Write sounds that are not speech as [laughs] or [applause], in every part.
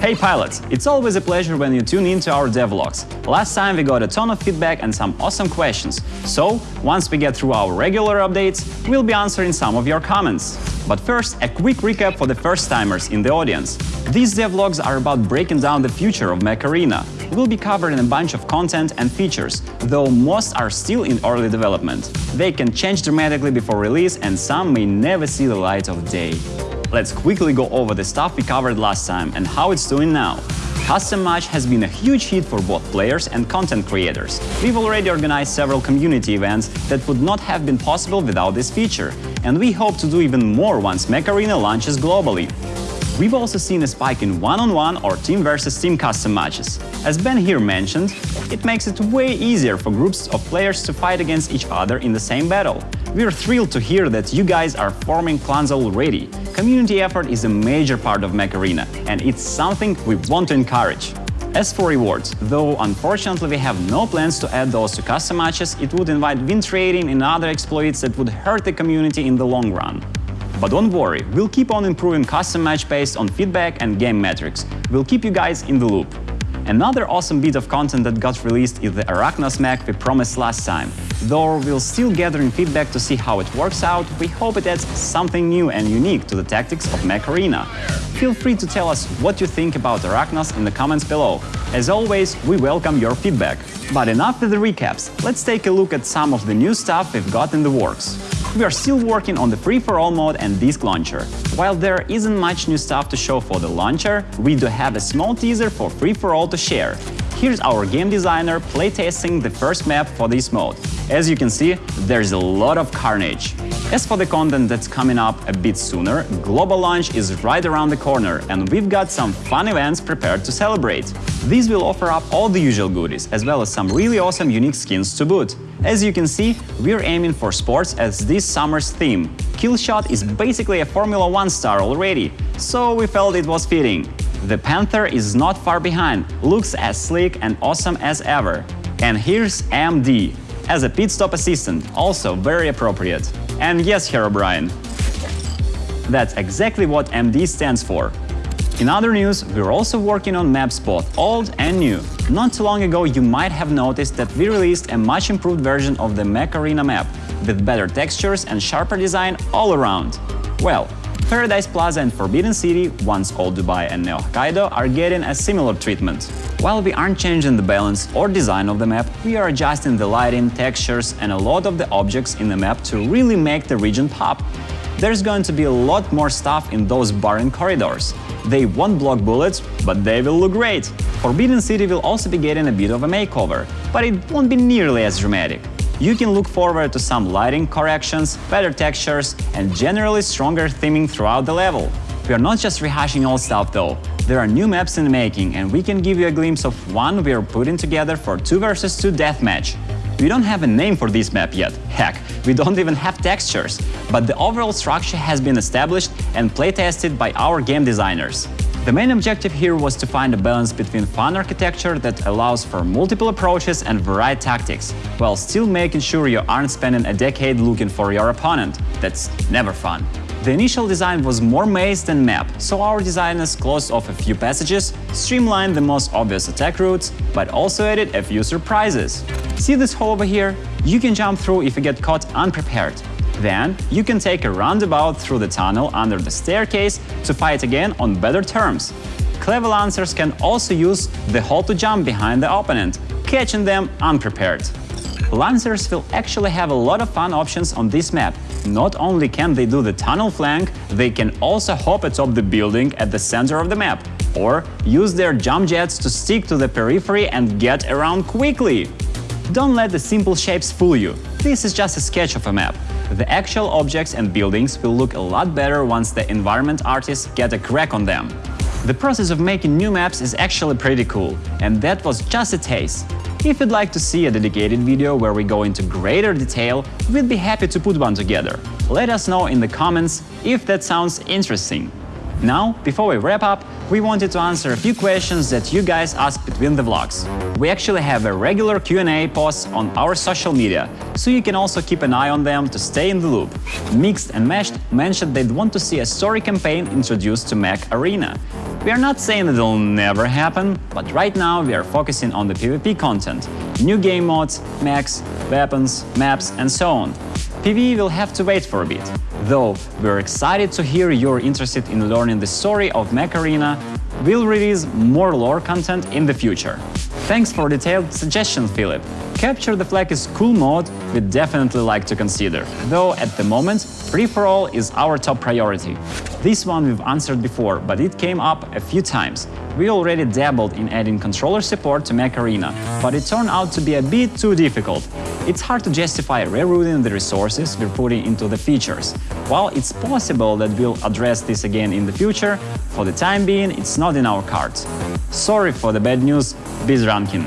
Hey pilots, it's always a pleasure when you tune in to our devlogs. Last time we got a ton of feedback and some awesome questions, so once we get through our regular updates, we'll be answering some of your comments. But first, a quick recap for the first-timers in the audience. These devlogs are about breaking down the future of Mech Arena. We'll be covering a bunch of content and features, though most are still in early development. They can change dramatically before release and some may never see the light of day. Let's quickly go over the stuff we covered last time and how it's doing now. Custom Match has been a huge hit for both players and content creators. We've already organized several community events that would not have been possible without this feature, and we hope to do even more once Mech Arena launches globally. We've also seen a spike in one-on-one -on -one or team versus team custom matches. As Ben here mentioned, it makes it way easier for groups of players to fight against each other in the same battle. We're thrilled to hear that you guys are forming clans already. Community effort is a major part of Mech Arena, and it's something we want to encourage. As for rewards, though unfortunately we have no plans to add those to custom matches, it would invite win trading and other exploits that would hurt the community in the long run. But don't worry, we'll keep on improving custom match based on feedback and game metrics. We'll keep you guys in the loop. Another awesome bit of content that got released is the Arachnos mech we promised last time. Though we're still gathering feedback to see how it works out, we hope it adds something new and unique to the tactics of Mech Arena. Feel free to tell us what you think about Arachnos in the comments below. As always, we welcome your feedback. But enough with the recaps, let's take a look at some of the new stuff we've got in the works. We are still working on the free-for-all mode and disk launcher. While there isn't much new stuff to show for the launcher, we do have a small teaser for free-for-all to share. Here's our game designer playtesting the first map for this mode. As you can see, there's a lot of carnage. As for the content that's coming up a bit sooner, global launch is right around the corner and we've got some fun events prepared to celebrate. These will offer up all the usual goodies, as well as some really awesome unique skins to boot. As you can see, we're aiming for sports as this summer's theme. Killshot is basically a Formula 1 star already, so we felt it was fitting. The Panther is not far behind, looks as sleek and awesome as ever. And here's MD, as a pit stop assistant, also very appropriate. And yes, Herobrine. That's exactly what MD stands for. In other news, we're also working on maps both old and new. Not too long ago you might have noticed that we released a much improved version of the Mech Arena map, with better textures and sharper design all around. Well, Paradise Plaza and Forbidden City, once Old Dubai and Neo Hokkaido, are getting a similar treatment. While we aren't changing the balance or design of the map, we are adjusting the lighting, textures and a lot of the objects in the map to really make the region pop. There's going to be a lot more stuff in those barren corridors. They won't block bullets, but they will look great. Forbidden City will also be getting a bit of a makeover, but it won't be nearly as dramatic. You can look forward to some lighting corrections, better textures, and generally stronger theming throughout the level. We are not just rehashing old stuff though, there are new maps in the making and we can give you a glimpse of one we are putting together for 2 vs 2 deathmatch. We don't have a name for this map yet, heck, we don't even have textures, but the overall structure has been established and playtested by our game designers. The main objective here was to find a balance between fun architecture that allows for multiple approaches and varied tactics, while still making sure you aren't spending a decade looking for your opponent. That's never fun. The initial design was more maze than map, so our designers closed off a few passages, streamlined the most obvious attack routes, but also added a few surprises. See this hole over here? You can jump through if you get caught unprepared. Then, you can take a roundabout through the tunnel under the staircase to fight again on better terms. Clever Lancers can also use the hole to jump behind the opponent, catching them unprepared. Lancers will actually have a lot of fun options on this map. Not only can they do the tunnel flank, they can also hop atop the building at the center of the map, or use their jump jets to stick to the periphery and get around quickly. Don't let the simple shapes fool you. This is just a sketch of a map. The actual objects and buildings will look a lot better once the environment artists get a crack on them. The process of making new maps is actually pretty cool, and that was just a taste. If you'd like to see a dedicated video where we go into greater detail, we'd be happy to put one together. Let us know in the comments if that sounds interesting. Now, before we wrap up, we wanted to answer a few questions that you guys asked between the vlogs. We actually have a regular Q&A post on our social media, so you can also keep an eye on them to stay in the loop. Mixed and Meshed mentioned they'd want to see a story campaign introduced to Mech Arena. We are not saying it'll never happen, but right now we are focusing on the PvP content, new game modes, mechs, weapons, maps and so on. PvE will have to wait for a bit, though we're excited to hear you're interested in learning the story of Mech Arena, we'll release more lore content in the future. Thanks for detailed suggestions, Philip. Capture the Flag is cool mode we'd definitely like to consider, though at the moment free-for-all is our top priority. This one we've answered before, but it came up a few times. We already dabbled in adding controller support to Mech Arena, but it turned out to be a bit too difficult. It's hard to justify rerouting the resources we're putting into the features. While it's possible that we'll address this again in the future, for the time being it's not in our cards. Sorry for the bad news, Bizrankin.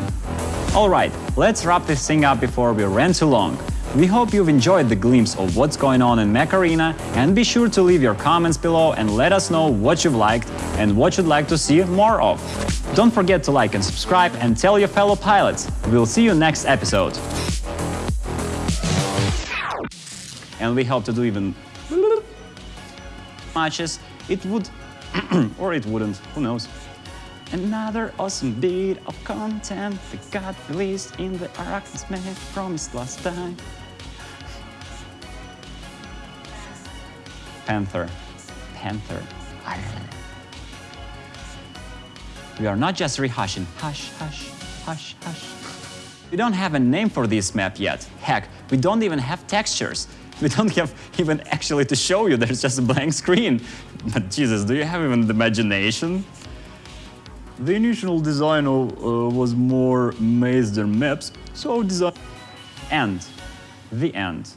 Alright, let's wrap this thing up before we ran too long. We hope you've enjoyed the glimpse of what's going on in Mech Arena and be sure to leave your comments below and let us know what you've liked and what you'd like to see more of. Don't forget to like and subscribe and tell your fellow pilots. We'll see you next episode. And we hope to do even [laughs] matches. It would [clears throat] or it wouldn't, who knows. Another awesome bit of content that got released in the Arachnis Man promised last time. Panther. Panther. We are not just rehashing. Hush, hush, hush, hush. We don't have a name for this map yet. Heck, we don't even have textures. [laughs] We don't have even actually to show you, there's just a blank screen. But Jesus, do you have even the imagination? The initial design uh, was more maze than maps, so design... End. The end.